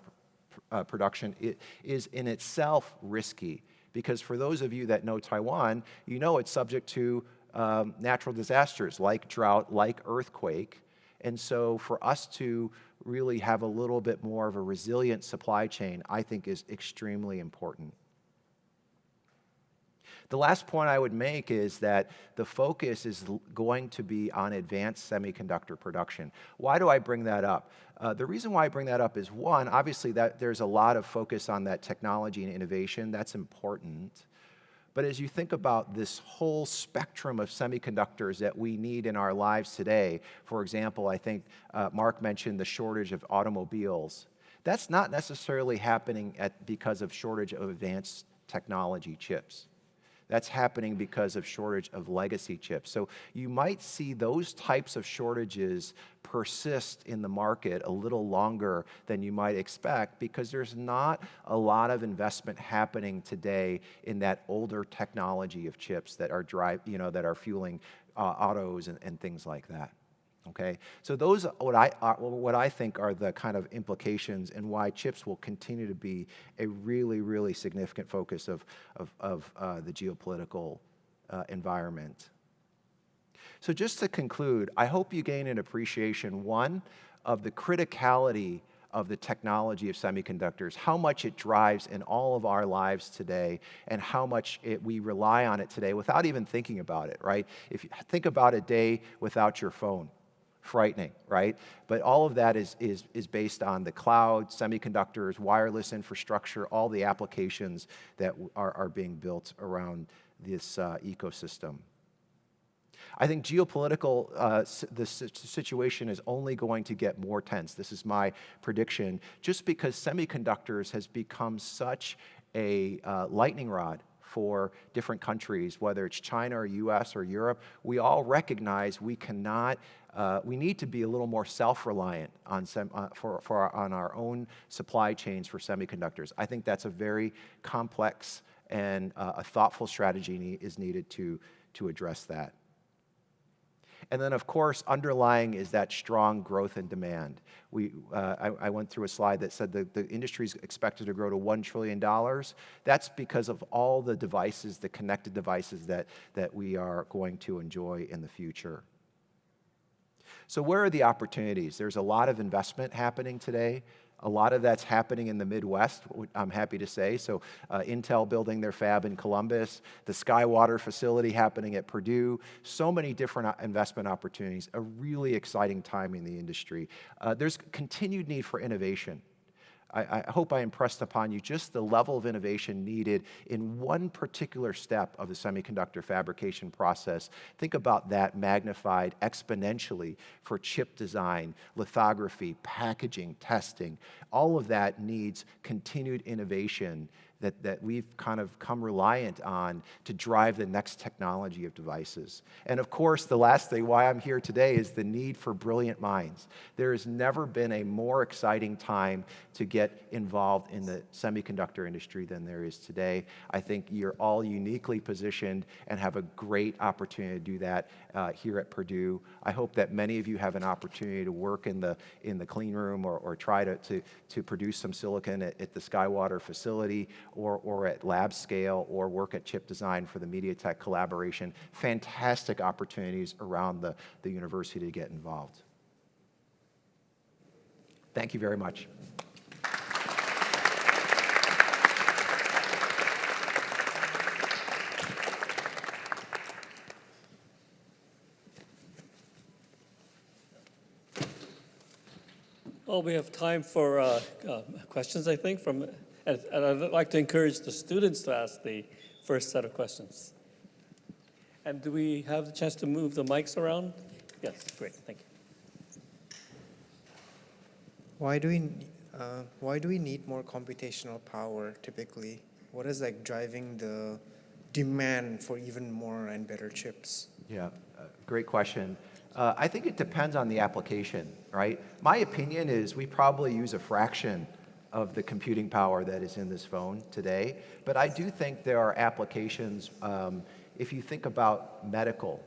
uh, production it is in itself risky because for those of you that know Taiwan, you know it's subject to um, natural disasters like drought, like earthquake. And so for us to really have a little bit more of a resilient supply chain, I think is extremely important. The last point I would make is that the focus is going to be on advanced semiconductor production. Why do I bring that up? Uh, the reason why I bring that up is one, obviously that there's a lot of focus on that technology and innovation. That's important. But as you think about this whole spectrum of semiconductors that we need in our lives today, for example, I think uh, Mark mentioned the shortage of automobiles. That's not necessarily happening at, because of shortage of advanced technology chips. That's happening because of shortage of legacy chips. So you might see those types of shortages persist in the market a little longer than you might expect because there's not a lot of investment happening today in that older technology of chips that are drive, you know, that are fueling uh, autos and, and things like that. Okay, so those are what I what I think are the kind of implications and why chips will continue to be a really really significant focus of of, of uh, the geopolitical uh, environment. So just to conclude, I hope you gain an appreciation one of the criticality of the technology of semiconductors, how much it drives in all of our lives today, and how much it, we rely on it today without even thinking about it, right? If you think about a day without your phone, frightening, right? But all of that is, is, is based on the cloud, semiconductors, wireless infrastructure, all the applications that are, are being built around this uh, ecosystem. I think geopolitical, uh, the situation is only going to get more tense. This is my prediction, just because semiconductors has become such a uh, lightning rod for different countries, whether it's China or US or Europe, we all recognize we cannot, uh, we need to be a little more self-reliant on, uh, for, for our, on our own supply chains for semiconductors. I think that's a very complex and uh, a thoughtful strategy is needed to, to address that. And then, of course, underlying is that strong growth and demand. We, uh, I, I, went through a slide that said the, the industry is expected to grow to $1 trillion. That's because of all the devices, the connected devices that, that we are going to enjoy in the future. So where are the opportunities? There's a lot of investment happening today. A lot of that's happening in the Midwest, I'm happy to say. So uh, Intel building their fab in Columbus, the SkyWater facility happening at Purdue, so many different uh, investment opportunities, a really exciting time in the industry. Uh, there's continued need for innovation. I, I, hope I impressed upon you just the level of innovation needed in one particular step of the semiconductor fabrication process. Think about that magnified exponentially for chip design, lithography, packaging, testing. All of that needs continued innovation that, that we've kind of come reliant on to drive the next technology of devices. And of course, the last thing why I'm here today is the need for brilliant minds. There has never been a more exciting time to get involved in the semiconductor industry than there is today. I think you're all uniquely positioned and have a great opportunity to do that uh, here at Purdue. I hope that many of you have an opportunity to work in the, in the clean room or, or try to, to, to produce some silicon at, at the SkyWater facility or, or at lab scale or work at chip design for the MediaTek collaboration. Fantastic opportunities around the, the university to get involved. Thank you very much. Well, we have time for uh, uh, questions, I think, from And and I'd like to encourage the students to ask the first set of questions. And do we have the chance to move the mics around? Yes, great, thank you. Why do we, uh, why do we need more computational power typically? What is like driving the demand for even more and better chips? Yeah, uh, great question. Uh, I think it depends on the application, right? My opinion is we probably use a fraction of the computing power that is in this phone today, but I do think there are applications, um, if you think about medical,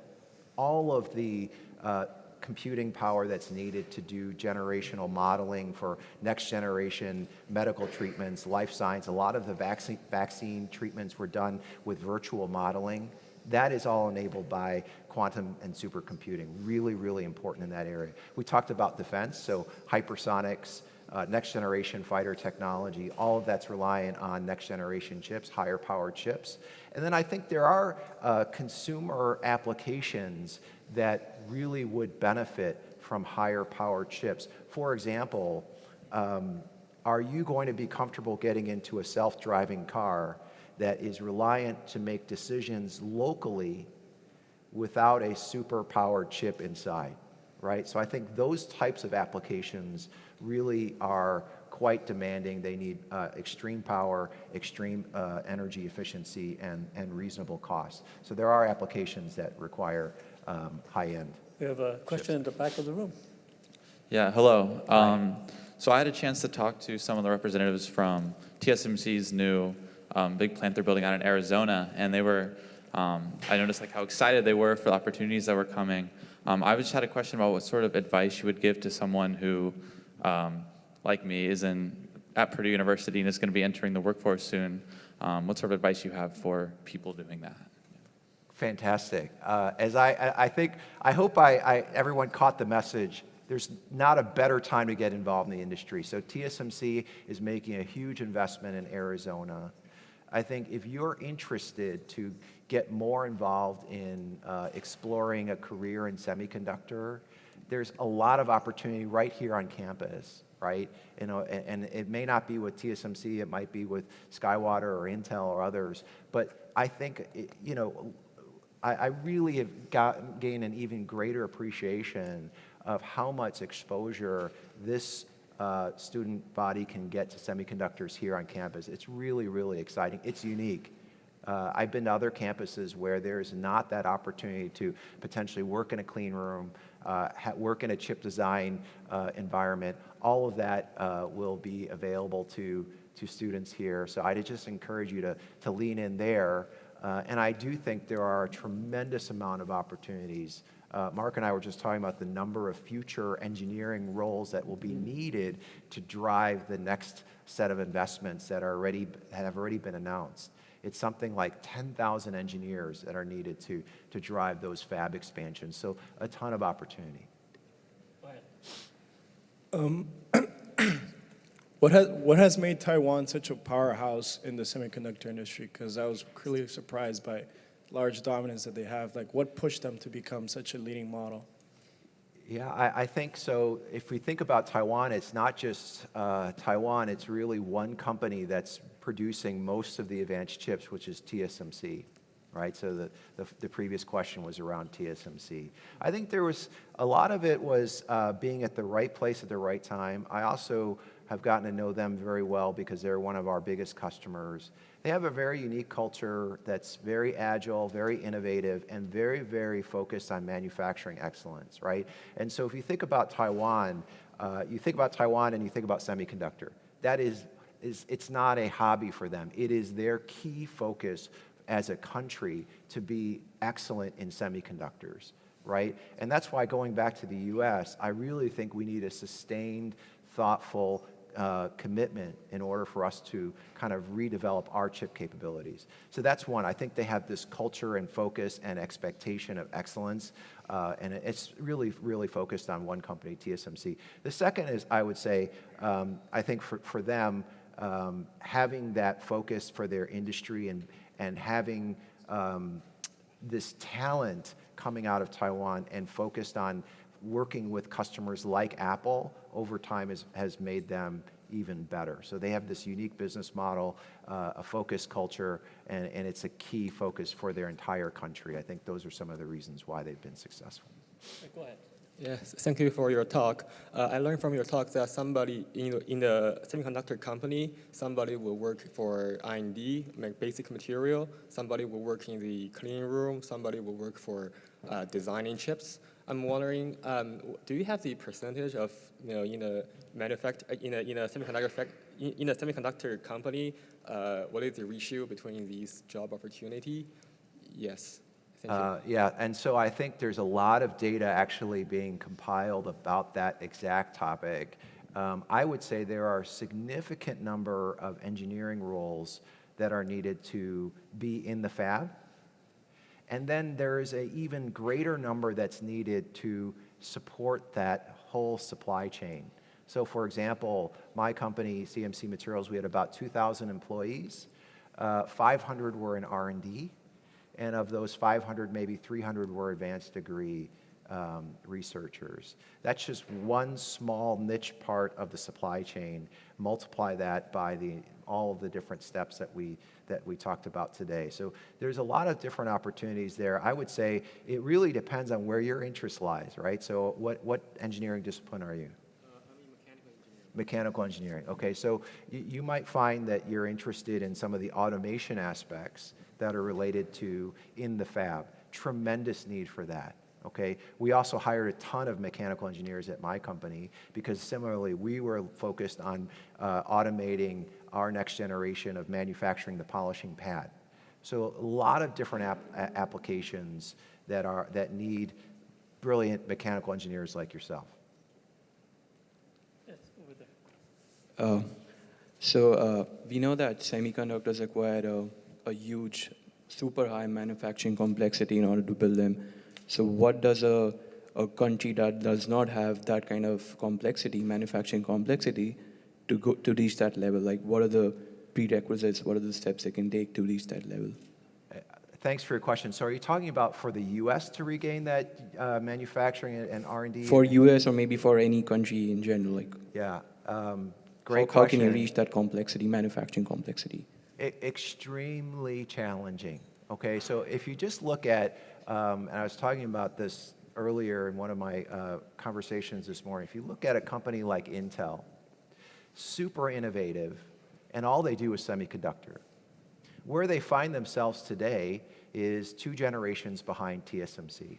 all of the uh, computing power that's needed to do generational modeling for next generation medical treatments, life science, a lot of the vaccine, vaccine treatments were done with virtual modeling. That is all enabled by quantum and supercomputing. Really, really important in that area. We talked about defense, so hypersonics, uh, next generation fighter technology, all of that's reliant on next generation chips, higher power chips. And then I think there are uh, consumer applications that really would benefit from higher power chips. For example, um, are you going to be comfortable getting into a self-driving car that is reliant to make decisions locally without a super powered chip inside, right? So I think those types of applications really are quite demanding. They need uh, extreme power, extreme uh, energy efficiency, and, and reasonable costs. So there are applications that require um, high end. We have a question in the back of the room. Yeah, hello. Um, so I had a chance to talk to some of the representatives from TSMC's new um, big plant they're building out in Arizona, and they were, um, I noticed like how excited they were for the opportunities that were coming. Um, I just had a question about what sort of advice you would give to someone who, um, like me, is in at Purdue University and is going to be entering the workforce soon. Um, what sort of advice you have for people doing that? Fantastic. Uh, as I, I, think, I hope I, I, everyone caught the message. There's not a better time to get involved in the industry. So TSMC is making a huge investment in Arizona. I think if you're interested to get more involved in uh, exploring a career in semiconductor, there's a lot of opportunity right here on campus, right? You know, and, and it may not be with TSMC, it might be with SkyWater or Intel or others, but I think, you know, I, I really have got, gained an even greater appreciation of how much exposure this uh, student body can get to semiconductors here on campus. It's really, really exciting. It's unique. Uh, I've been to other campuses where there's not that opportunity to potentially work in a clean room, work in a chip design uh, environment. All of that uh, will be available to, to students here. So I'd just encourage you to, to lean in there. Uh, and I do think there are a tremendous amount of opportunities. Uh, Mark and I were just talking about the number of future engineering roles that will be needed to drive the next set of investments that are already have already been announced. It's something like 10,000 engineers that are needed to, to drive those fab expansions. So a ton of opportunity. Go ahead. Um, what has, what has made Taiwan such a powerhouse in the semiconductor industry? Because I was really surprised by large dominance that they have. Like, what pushed them to become such a leading model? Yeah, I, I think so. If we think about Taiwan, it's not just uh, Taiwan, it's really one company that's producing most of the advanced chips, which is TSMC right? So the, the, the, previous question was around TSMC. I think there was, a lot of it was uh, being at the right place at the right time. I also have gotten to know them very well because they're one of our biggest customers. They have a very unique culture that's very agile, very innovative, and very, very focused on manufacturing excellence, right? And so if you think about Taiwan, uh, you think about Taiwan and you think about semiconductor. That is, is, it's not a hobby for them. It is their key focus as a country to be excellent in semiconductors, right? And that's why going back to the US, I really think we need a sustained, thoughtful, uh, commitment in order for us to kind of redevelop our chip capabilities. So that's one. I think they have this culture and focus and expectation of excellence, uh, and it's really, really focused on one company, TSMC. The second is, I would say, um, I think for, for them, um, having that focus for their industry and, and having um, this talent coming out of Taiwan and focused on working with customers like Apple over time has, has made them even better. So they have this unique business model, uh, a focused culture, and, and it's a key focus for their entire country. I think those are some of the reasons why they've been successful. Go ahead. Yes, thank you for your talk. Uh, I learned from your talk that somebody in the, in the semiconductor company, somebody will work for R&D, make basic material, somebody will work in the clean room, somebody will work for uh, designing chips. I'm wondering, um, do you have the percentage of, you know, in a in a, in a semiconductor in, in a semiconductor company, uh, what is the ratio between these job opportunity? Yes. Uh, yeah, and so I think there's a lot of data actually being compiled about that exact topic. Um, I would say there are a significant number of engineering roles that are needed to be in the fab. And then there is a even greater number that's needed to support that whole supply chain. So for example, my company, CMC Materials, we had about 2,000 employees. Uh, 500 were in R&D, and of those 500, maybe 300 were advanced degree um, researchers. That's just one small niche part of the supply chain. Multiply that by the, all of the different steps that we, that we talked about today. So there's a lot of different opportunities there. I would say it really depends on where your interest lies, right? So what, what engineering discipline are you? Mechanical engineering. Okay, so you, you might find that you're interested in some of the automation aspects that are related to in the fab. Tremendous need for that. Okay, we also hired a ton of mechanical engineers at my company because similarly we were focused on uh, automating our next generation of manufacturing the polishing pad. So a lot of different ap applications that are that need brilliant mechanical engineers like yourself. Yes, over there. Uh, so uh, we know that semiconductors require a, a huge, super high manufacturing complexity in order to build them. So what does a, a country that does not have that kind of complexity, manufacturing complexity, to go to reach that level? Like what are the prerequisites? What are the steps they can take to reach that level? Thanks for your question. So are you talking about for the U.S. to regain that uh, manufacturing and- and R&D? For US or maybe for any country in general, like Yeah, um, how, great how question. can you reach that complexity, manufacturing complexity? Extremely challenging. Okay, so if you just look at, um, and I was talking about this earlier in one of my uh, conversations this morning. If you look at a company like Intel, super innovative, and all they do is semiconductor. Where they find themselves today is two generations behind TSMC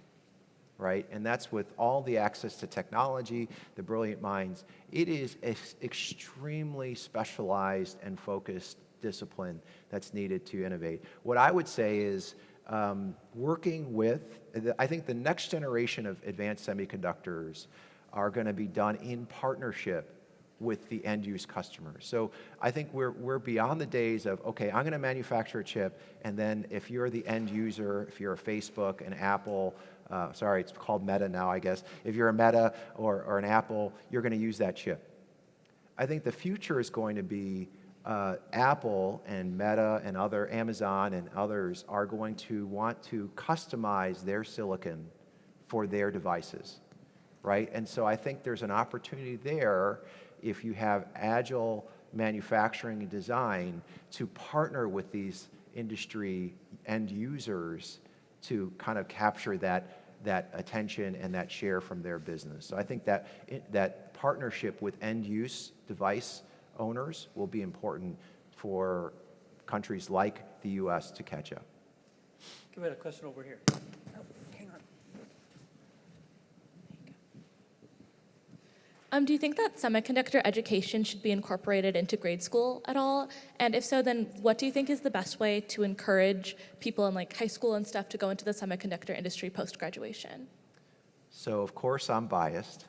right? And that's with all the access to technology, the brilliant minds. It is an extremely specialized and focused discipline that's needed to innovate. What I would say is um, working with, I think the next generation of advanced semiconductors are going to be done in partnership with the end use customer. So I think we're, we're beyond the days of, okay, I'm going to manufacture a chip, and then if you're the end user, if you're a Facebook, an Apple, uh, sorry, it's called Meta now, I guess. If you're a Meta or, or an Apple, you're going to use that chip. I think the future is going to be uh, Apple and Meta and other, Amazon and others are going to want to customize their silicon for their devices, right? And so I think there's an opportunity there if you have agile manufacturing and design to partner with these industry end users to kind of capture that, that attention and that share from their business. So I think that, that partnership with end use device owners will be important for countries like the US to catch up. Give me a question over here. Um, do you think that semiconductor education should be incorporated into grade school at all? And if so, then what do you think is the best way to encourage people in like high school and stuff to go into the semiconductor industry post graduation? So of course I'm biased.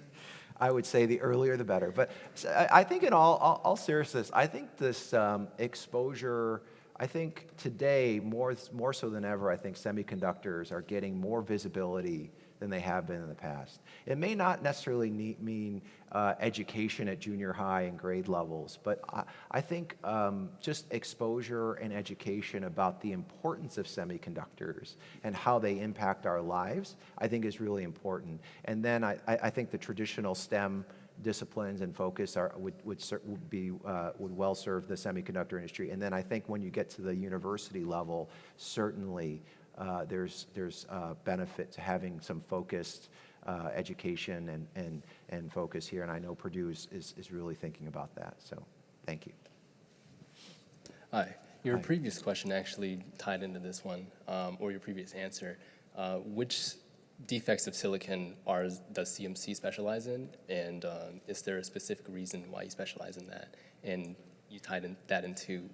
I would say the earlier the better. But I think in all, all, all seriousness, I think this um, exposure, I think today, more, more so than ever, I think semiconductors are getting more visibility than they have been in the past. It may not necessarily need, mean uh, education at junior high and grade levels, but I, I think um, just exposure and education about the importance of semiconductors and how they impact our lives, I think is really important. And then I, I think the traditional STEM disciplines and focus are, would, would, would be, uh, would well serve the semiconductor industry. And then I think when you get to the university level, certainly uh, there's, there's uh, benefit to having some focused uh, education and, and, and focus here. And I know Purdue is, is, is really thinking about that. So thank you. Hi. Your Hi. previous question actually tied into this one, um, or your previous answer. Uh, which defects of silicon are, does CMC specialize in? And um, is there a specific reason why you specialize in that? And you tied in, that into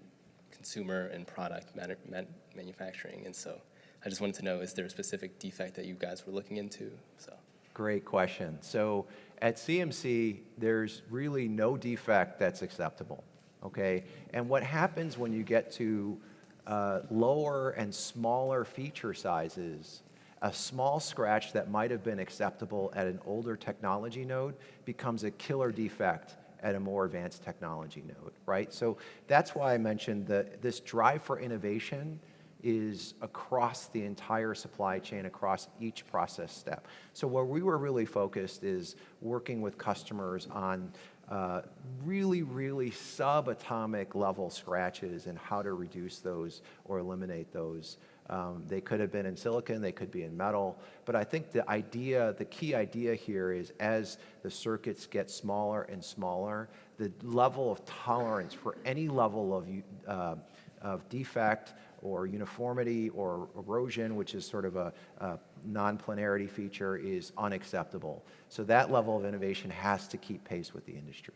consumer and product manu- man- manufacturing. And so I just wanted to know, is there a specific defect that you guys were looking into? So. Great question. So at CMC, there's really no defect that's acceptable, okay? And what happens when you get to uh, lower and smaller feature sizes, a small scratch that might have been acceptable at an older technology node becomes a killer defect at a more advanced technology node, right? So that's why I mentioned that this drive for innovation is across the entire supply chain, across each process step. So where we were really focused is working with customers on uh, really, really subatomic level scratches and how to reduce those or eliminate those. Um, they could have been in silicon, they could be in metal, but I think the idea, the key idea here is as the circuits get smaller and smaller, the level of tolerance for any level of, uh, of defect or uniformity or erosion, which is sort of a, a non-planarity feature, is unacceptable. So that level of innovation has to keep pace with the industry.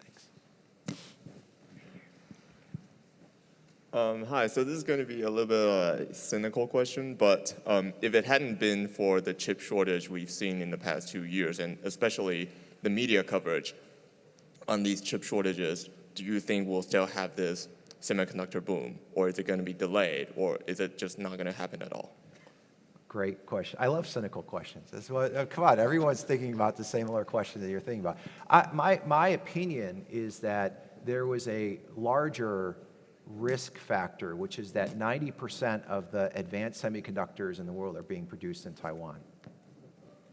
Thanks. Um, hi, so this is going to be a little bit of a cynical question, but um, if it hadn't been for the chip shortage we've seen in the past two years, and especially the media coverage on these chip shortages, do you think we'll still have this semiconductor boom, or is it going to be delayed, or is it just not going to happen at all? Great question. I love cynical questions. That's what, uh, come on, everyone's thinking about the similar question that you're thinking about. I, my, my opinion is that there was a larger risk factor, which is that 90% of the advanced semiconductors in the world are being produced in Taiwan.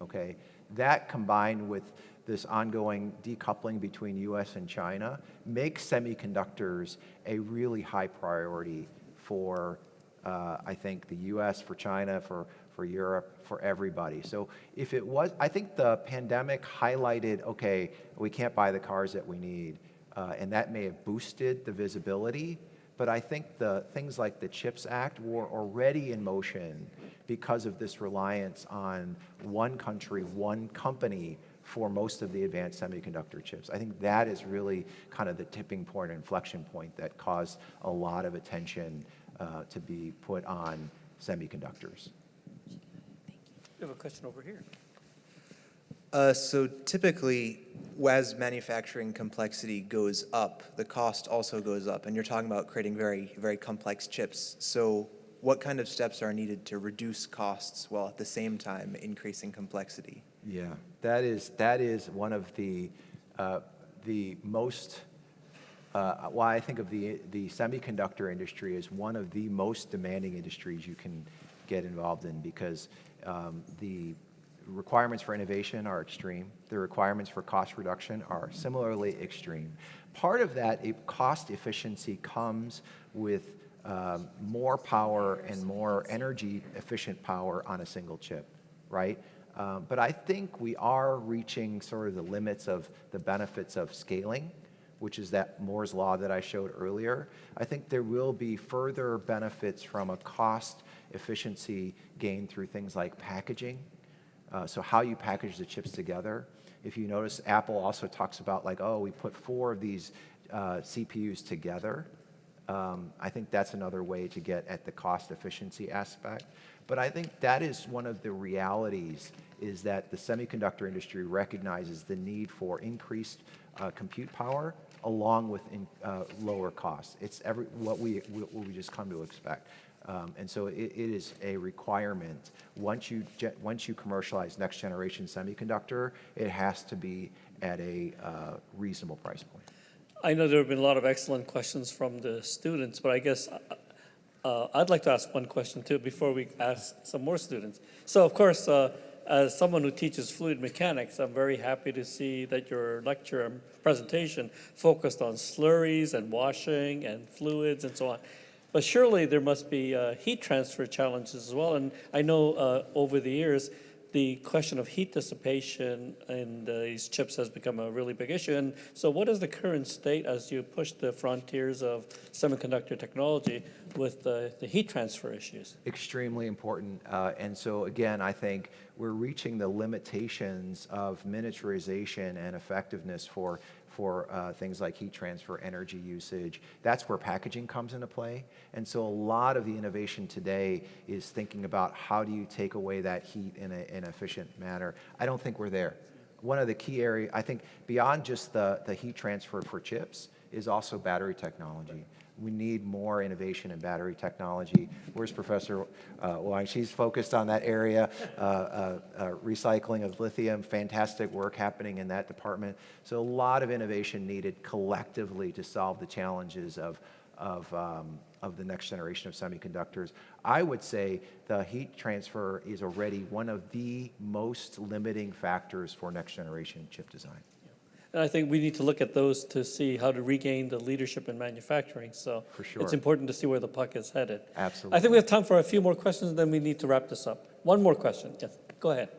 Okay? That combined with this ongoing decoupling between US and China makes semiconductors a really high priority for, uh, I think, the US, for China, for, for Europe, for everybody. So if it was, I think the pandemic highlighted, okay, we can't buy the cars that we need, uh, and that may have boosted the visibility, but I think the things like the CHIPS Act were already in motion because of this reliance on one country, one company for most of the advanced semiconductor chips. I think that is really kind of the tipping point, inflection point that caused a lot of attention uh, to be put on semiconductors. Thank you. We have a question over here. Uh, so typically, as manufacturing complexity goes up, the cost also goes up, and you're talking about creating very, very complex chips. So what kind of steps are needed to reduce costs while at the same time increasing complexity? Yeah, that is, that is one of the, uh, the most, uh, why I think of the, the semiconductor industry as one of the most demanding industries you can get involved in because um, the requirements for innovation are extreme. The requirements for cost reduction are similarly extreme. Part of that cost efficiency comes with um, more power and more energy efficient power on a single chip, right? Um, but I think we are reaching sort of the limits of the benefits of scaling, which is that Moore's law that I showed earlier. I think there will be further benefits from a cost efficiency gain through things like packaging. Uh, so how you package the chips together. If you notice, Apple also talks about like, oh, we put four of these uh, CPUs together. Um, I think that's another way to get at the cost efficiency aspect. But I think that is one of the realities is that the semiconductor industry recognizes the need for increased uh, compute power along with in, uh, lower costs. It's every, what, we, what we just come to expect. Um, and so it, it is a requirement. Once you, once you commercialize next generation semiconductor, it has to be at a uh, reasonable price point. I know there have been a lot of excellent questions from the students, but I guess uh, I'd like to ask one question too before we ask some more students. So of course, uh, as someone who teaches fluid mechanics, I'm very happy to see that your lecture and presentation focused on slurries and washing and fluids and so on. But surely there must be uh, heat transfer challenges as well. And I know uh, over the years, the question of heat dissipation in these chips has become a really big issue. And so what is the current state as you push the frontiers of semiconductor technology with the, the heat transfer issues? extremely important. Uh, and so again, I think we're reaching the limitations of miniaturization and effectiveness for, for uh, things like heat transfer, energy usage. That's where packaging comes into play. And so a lot of the innovation today is thinking about how do you take away that heat in, a, in an efficient manner. I don't think we're there. One of the key areas, I think beyond just the, the heat transfer for chips, is also battery technology. We need more innovation in battery technology. Where's Professor uh, Wang? She's focused on that area, uh, uh, uh, recycling of lithium, fantastic work happening in that department. So a lot of innovation needed collectively to solve the challenges of, of, um, of the next generation of semiconductors. I would say the heat transfer is already one of the most limiting factors for next generation chip design. And I think we need to look at those to see how to regain the leadership in manufacturing. So For sure. it's important to see where the puck is headed. Absolutely. I think we have time for a few more questions, and then we need to wrap this up. One more question. Yes, go ahead.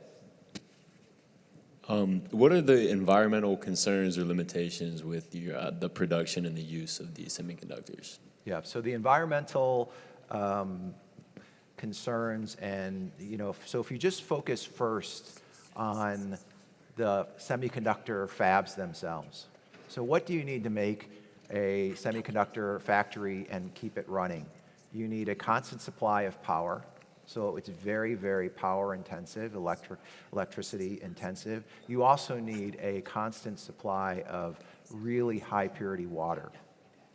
Um, what are the environmental concerns or limitations with your, uh, the production and the use of these semiconductors? Yeah, so the environmental um, concerns and, you know, so if you just focus first on the semiconductor fabs themselves. So what do you need to make a semiconductor factory and keep it running? You need a constant supply of power. So it's very, very power intensive, electric, electricity intensive. You also need a constant supply of really high purity water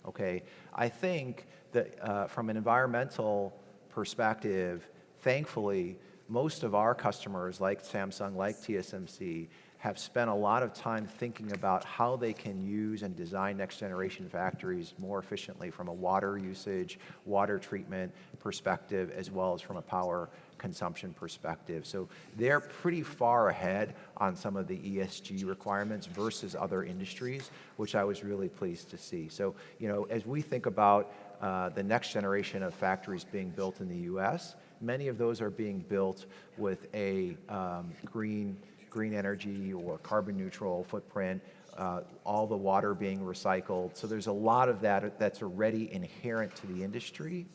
okay? I think that uh, from an environmental perspective, thankfully, most of our customers, like Samsung, like TSMC, have spent a lot of time thinking about how they can use and design next generation factories more efficiently from a water usage, water treatment perspective, as well as from a power consumption perspective. So they're pretty far ahead on some of the ESG requirements versus other industries, which I was really pleased to see. So, you know, as we think about uh, the next generation of factories being built in the U.S., many of those are being built with a um, green, green energy or carbon neutral footprint, uh, all the water being recycled. So there's a lot of that that's already inherent to the industry.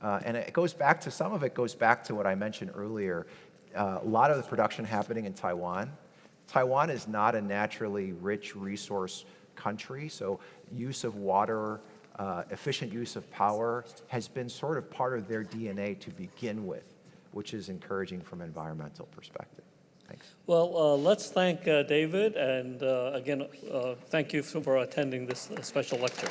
Uh, and it goes back to, some of it goes back to what I mentioned earlier. Uh, a lot of the production happening in Taiwan. Taiwan is not a naturally rich resource country, so use of water, uh, efficient use of power has been sort of part of their DNA to begin with, which is encouraging from an environmental perspective. Thanks. Well, uh, let's thank uh, David, and uh, again, uh, thank you for attending this uh, special lecture.